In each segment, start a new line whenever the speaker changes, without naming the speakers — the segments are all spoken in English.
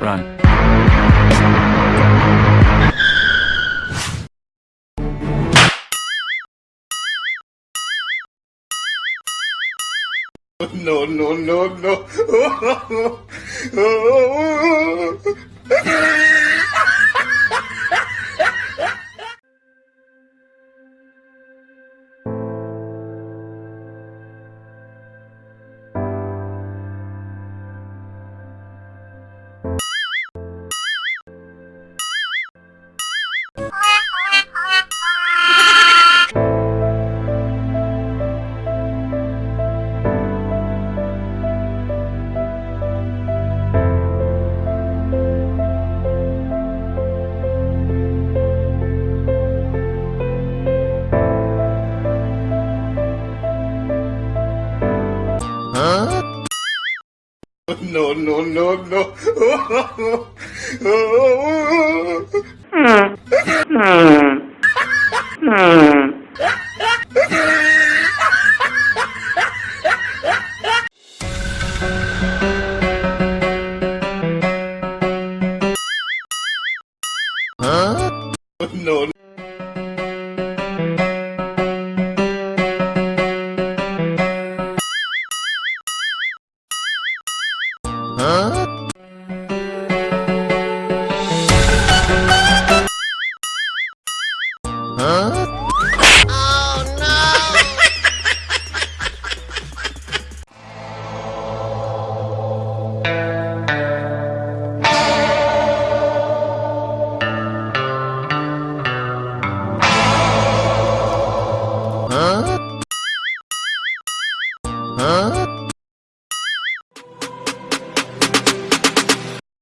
Run.
No, no, no, no. No, no, no, no. No.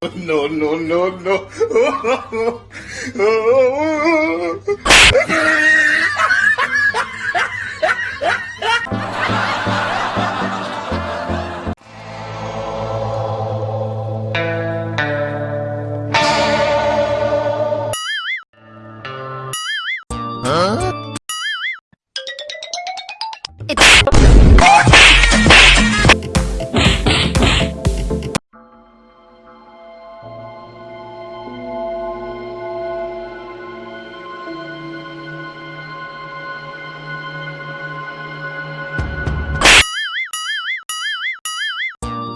No, no, no, no.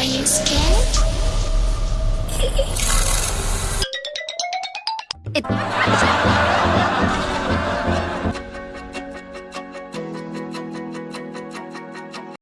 It